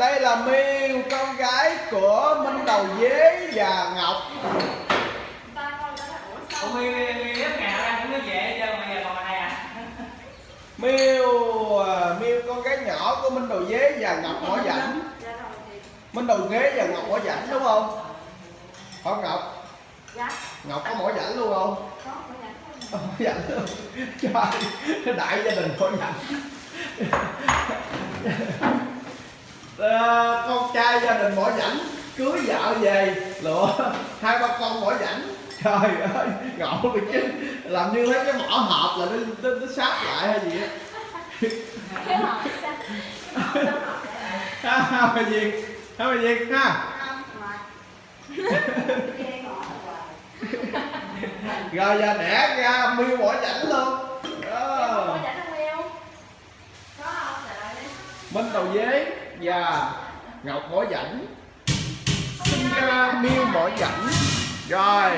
đây là miêu con gái của minh đầu dế và ngọc Ủa mi mi mi lớp nào ra cũng nó về chứ mà giờ còn ai à? miêu à, miêu con gái nhỏ của minh đầu dế và ngọc mỏ rảnh minh đầu dế và ngọc mỏ rảnh đúng không không ngọc ngọc có mỏ rảnh luôn không rảnh luôn trời đại gia đình mỏ rảnh Ờ, con trai gia đình mỏ rảnh cưới vợ về. Lựa hai ba con mỏ rảnh. Trời ơi ngộ bị chứ. Làm như lấy cái mỏ hộp là nó, nó, nó sát lại hay gì á. Ha ha bà Việt ha bà Việt ha? Rồi giờ đẻ ra miêu mỏ rảnh luôn. Đó minh đầu dế và ngọc mỏ rảnh sinh ra miêu mỏ rảnh rồi.